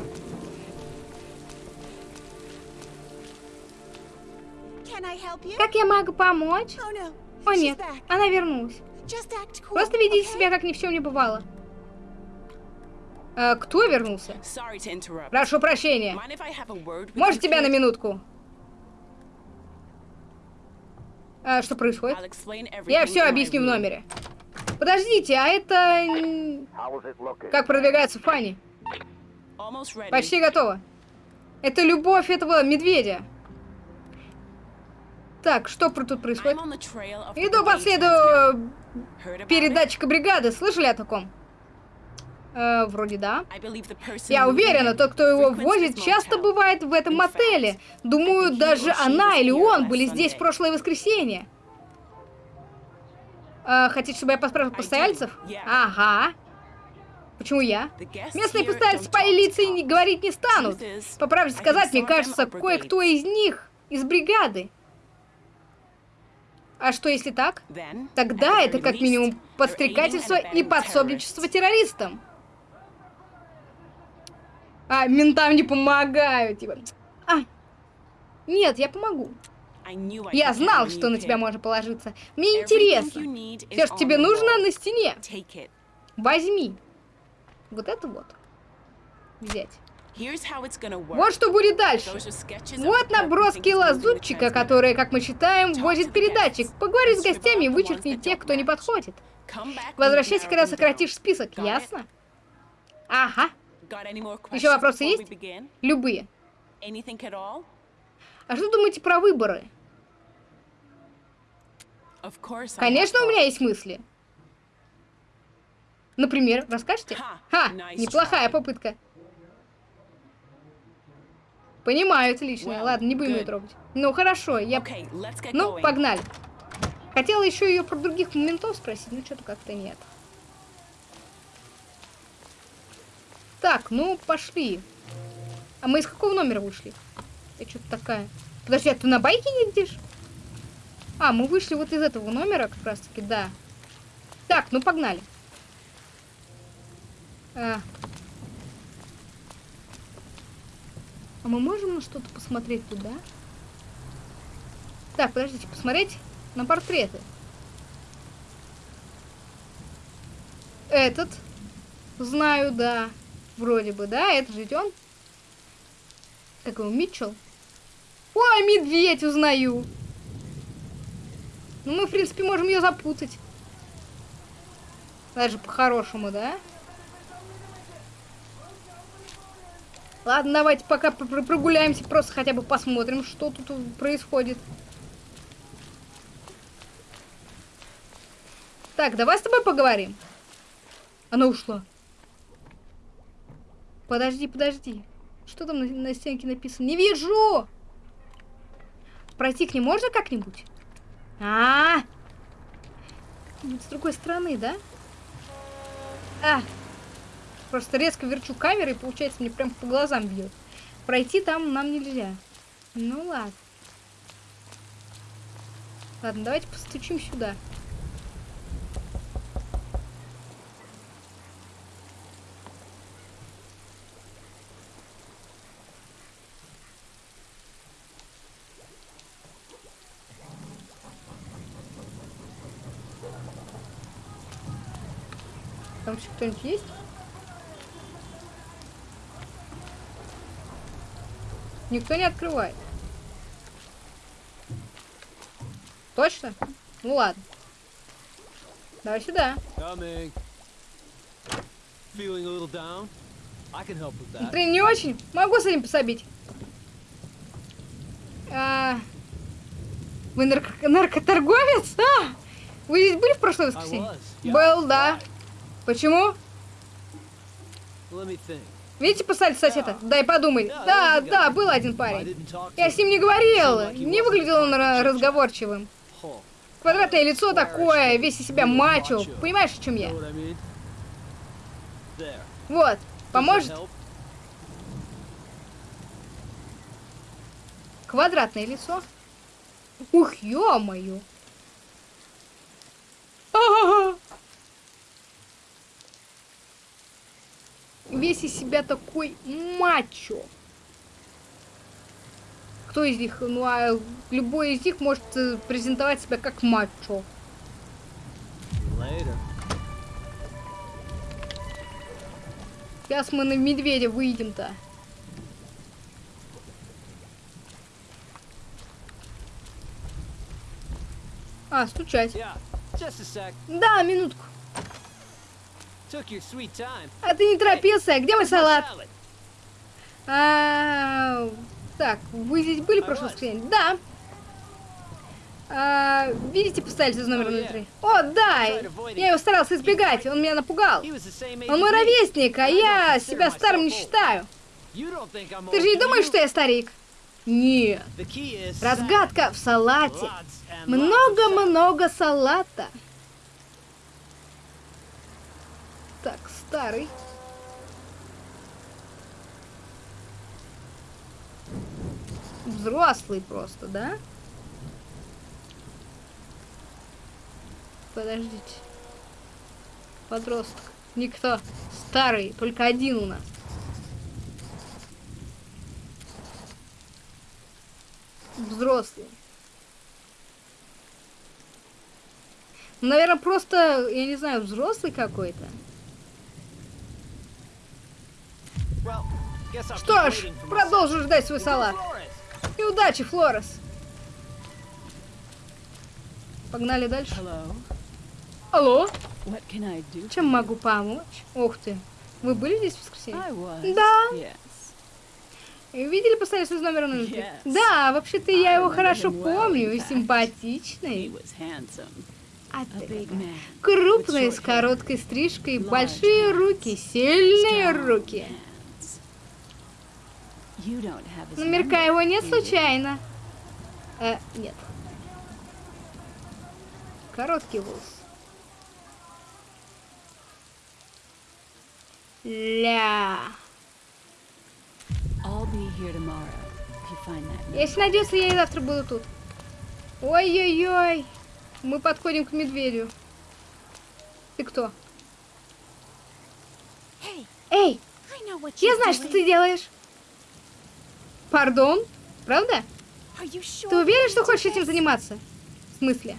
Как я могу помочь? Oh no. О She's нет, она вернулась. Cool. Просто ведите okay? себя, как ни в чем не бывало. А, кто вернулся? Прошу прощения. Может you, тебя на минутку? А, что происходит? Я все объясню в номере. Подождите, а это... Как продвигается Фанни? Почти готово. Это любовь этого медведя. Так, что тут происходит? Иду по следу э, передатчика бригады. Слышали о таком? Э, вроде да. Я уверена, тот, кто его возит, часто бывает в этом fact, Думаю, даже она или он были здесь в прошлое воскресенье. А, хотите, чтобы я поспрашивал постояльцев? Ага. Почему я? Местные постояльцы don't по talk лице talk. не говорить не станут. По правде сказать, мне кажется, кое-кто из них из бригады. А что если так? Тогда это как минимум подстрекательство и подсобничество террористам. А, ментам не помогаю, типа. А, нет, я помогу. Я знал, что на тебя можно положиться. Мне интересно. Все, что тебе нужно, на стене. Возьми. Вот это вот. Взять. Вот что будет дальше. Вот наброски лазутчика, которые, как мы считаем, возит передатчик. Поговори с гостями и вычеркни тех, кто не подходит. Возвращайся, когда сократишь список, ясно? Ага, Еще вопросы есть? любые. А что думаете про выборы? Конечно, у меня есть мысли. Например, расскажете? Ха, неплохая попытка. Понимаю, отлично. Ладно, не будем ее трогать. Ну, хорошо, я... Ну, погнали. Хотела еще ее про других моментов спросить, но что-то как-то нет. Так, ну, пошли. А мы из какого номера вышли? Я что-то такая... Подожди, а ты на байке едешь? А, мы вышли вот из этого номера как раз-таки, да. Так, ну погнали. А. А мы можем на что-то посмотреть туда? Так, подождите, посмотреть на портреты. Этот. Знаю, да. Вроде бы, да? Это же ведь он. Как его, Митчелл? Ой, медведь, узнаю. Ну, мы, в принципе, можем ее запутать. Даже по-хорошему, да? Ладно, давайте пока пр- прогуляемся, просто хотя бы посмотрим, что тут происходит. Так, давай с тобой поговорим. Она ушла. Подожди, подожди. Что там на, на стенке написано? Не вижу! Пройти к ней можно как-нибудь? А, -а, а С другой стороны, да? А! Просто резко верчу камеры и получается мне прям по глазам бьет. Пройти там нам нельзя. Ну ладно. Ладно, давайте постучим сюда. Кто-нибудь есть? Никто не открывает. Точно? Ну ладно. Давай сюда. Ты не очень? Могу с этим пособить. А, Вы нарко- наркоторговец? А! Вы здесь были в прошлое воскресенье? Был, да. Почему? Видите, посадить соседа? Дай подумай. Да, Да, был один парень. Я с ним не говорил. Не выглядел он разговорчивым. Квадратное лицо такое, весь из себя мачо. Понимаешь, о чем я? Вот, поможет? Квадратное лицо. Ух, ё-моё. Весь из себя такой мачо. Кто из них? Ну, а любой из них может э, презентовать себя как мачо. Later. Сейчас мы на медведя выйдем-то. А, стучать. Yeah. Да, минутку. А ты не торопился? Где мой салат? А, так, вы здесь были в прошлое воскресенье? Да. А, видите Oh, yeah. 03? О, да! Я его старался избегать, он меня напугал. Он мой ровесник, а я себя старым не считаю. Ты же не думаешь, что я старик? Нет. Разгадка в салате. Много-много салата. Так, старый. Взрослый просто, да? Подождите. Подросток. Никто. Старый. Только один у нас. Взрослый. Ну, наверное, просто, я не знаю, взрослый какой-то. Что ж, продолжу ждать свой салат. И удачи, Флорес. Погнали дальше. Алло, чем могу помочь? Ух ты. Вы были здесь в воскресенье? Да. Yes. Видели постоянно из номера 03? Yes. Да, вообще-то я его хорошо помню. И симпатичный. А ты крупный, с короткой стрижкой, большие руки, сильные руки. Номерка number, его нет случайно? Э, нет. Короткий волос. Ля. I'll be here tomorrow if you find that note. Если найдется, я и завтра буду тут. Ой-ой-ой. Мы подходим к медведю. Ты кто? Эй, я знаю, что ты делаешь. Пардон? Правда? Ты уверен, что хочешь этим заниматься? В смысле?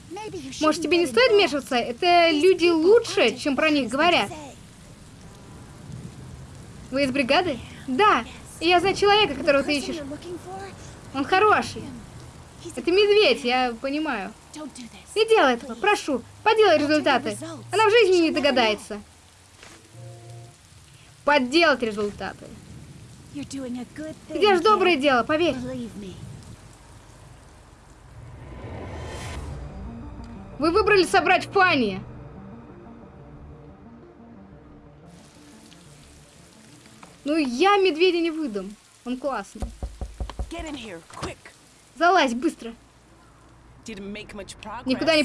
Может, тебе не стоит вмешиваться? Это люди лучше, чем про них говорят. Вы из бригады? Да. И я знаю человека, которого ты ищешь. Он хороший. Это медведь, я понимаю. Не делай этого, прошу. Поделай результаты. Она в жизни не догадается. Подделать результаты. Ты делаешь доброе дело, поверь. Вы выбрали собрать Фанни. Ну, я медведя не выдам. Он классный. Here. Залазь быстро. Никуда не.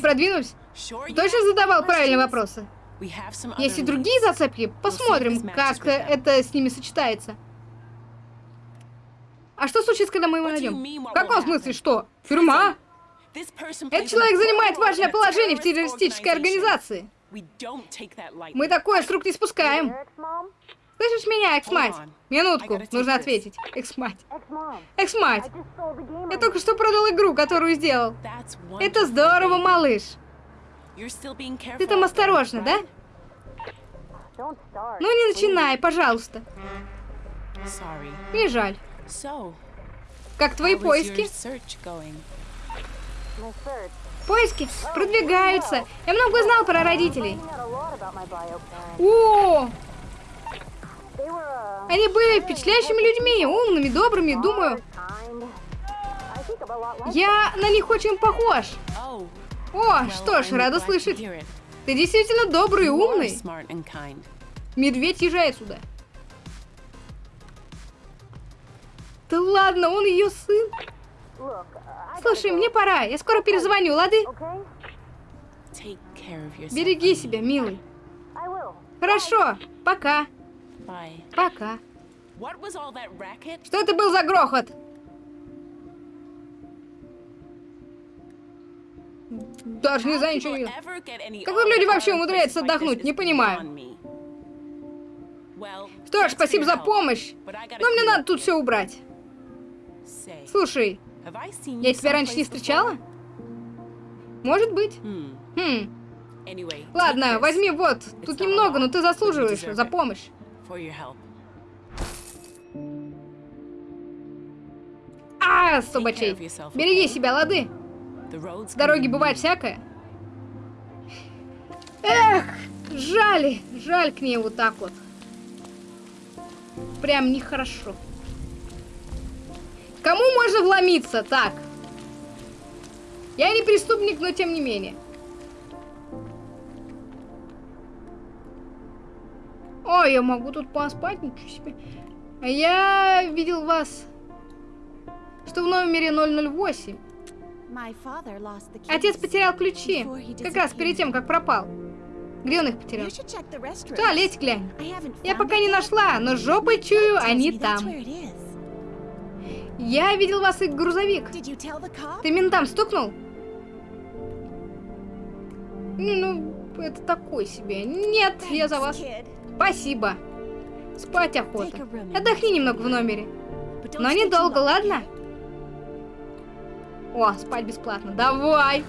Sure you Точно задавал правильные вопросы? Есть и другие зацепки. Посмотрим, как это с ними сочетается. А что случится, когда мы его найдем? В каком смысле что? Тюрьма? Этот человек занимает важное положение в террористической организации. Мы такое с рук не спускаем. Слышишь меня, экс-мать? Минутку, нужно ответить. Экс-мать. Экс-мать. Я только что продал игру, которую сделал. Это здорово, малыш. Ты там осторожно, да? Ну не начинай, пожалуйста. Мне жаль. Как твои поиски? Поиски продвигаются. Я много узнал про родителей. О! Они были впечатляющими людьми, умными, добрыми, думаю. Я на них очень похож. Oh, О, что ж, рада слышать. Ты действительно добрый и умный. Медведь езжает сюда. Да ладно, он ее сын. Слушай, мне пора. Я скоро перезвоню, лады? Береги себя, милый. Хорошо, пока, пока. Что это был за грохот? Даже не знаю, ничего any Как люди вообще умудряются отдохнуть? Не понимаю. Что ж, спасибо за помощь. Но мне надо тут все убрать. Слушай, я тебя раньше не встречала? Может быть. Хм. Take Ладно, возьми вот. Тут немного, но ты заслуживаешь за помощь. А, собачей. Береги себя, лады. Can Дороги бывает всякое. Эх, жаль, жаль к ней вот так вот. Прям нехорошо. Кому можно вломиться так? Я не преступник, но тем не менее. Ой, я могу тут поспать, ничего себе. Я видел вас, что в номере 008. My father lost the keys. Отец потерял ключи, как раз перед тем, как пропал. Где он их потерял? Restrooms. туалете глянь. Я пока не нашла, но жопой чую, они там. Я видел вас и грузовик. Ты ментам стукнул? Ну, ну, это такой себе. Нет, я за вас. Спасибо. Спать охота. Отдохни немного в номере. Но недолго, ладно? О, спать бесплатно. Давай.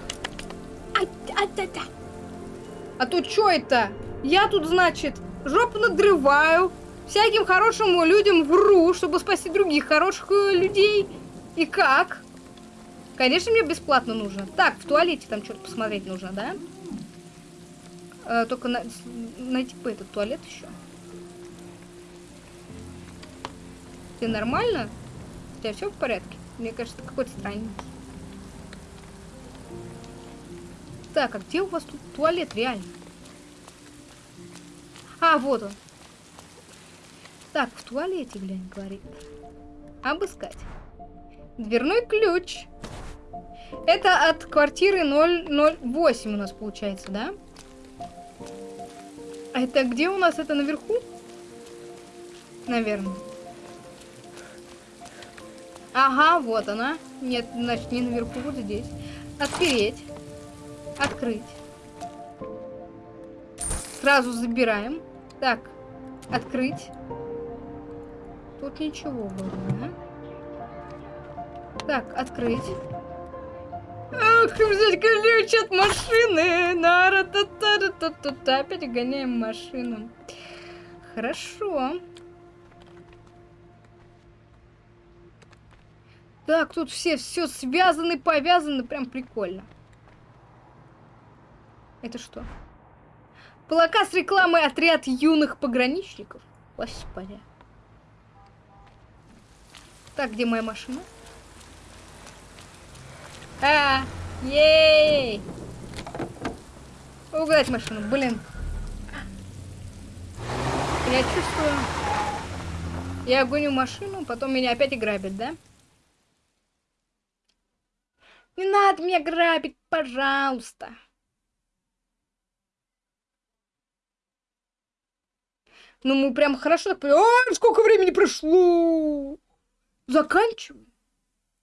Ай, ай, ай, ай. А то что это? Я тут, значит, жопу надрываю, всяким хорошим людям вру, чтобы спасти других хороших э, людей. И как? Конечно, мне бесплатно нужно. Так, в туалете там что-то посмотреть нужно, да? Э, только на- найти бы этот туалет еще. Ты нормально? У тебя все в порядке? Мне кажется, какой-то странненький. Так, а где у вас тут туалет реально? А, вот он. Так, в туалете, глянь, говорит. Обыскать. Дверной ключ. Это от квартиры 008 у нас получается, да? А это где у нас? Это наверху? Наверное. Ага, вот она. Нет, значит, не наверху, вот здесь. Отпереть. Открыть. Сразу забираем. Так, открыть. Тут ничего вроде, да? Так, открыть. Ах, взять ключ от машины. нара та та та та та Опять гоняем машину. Хорошо. Так, тут все все связаны, повязаны, прям прикольно. Это что? Плакат с рекламой отряд юных пограничников. Господи. Так, где моя машина? А, ей! Угнать машину, блин. Я чувствую... Я гоню машину, потом меня опять грабят, да? Не надо меня грабить, пожалуйста. Ну, мы прям хорошо так... Ой, сколько времени прошло! Заканчиваем.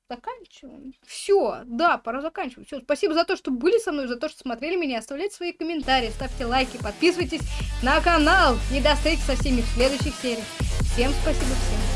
Заканчиваем. Все, да, пора заканчивать. Все, спасибо за то, что были со мной, за то, что смотрели меня. Оставляйте свои комментарии, ставьте лайки, подписывайтесь на канал. И до встречи со всеми в следующих сериях. Всем спасибо, всем.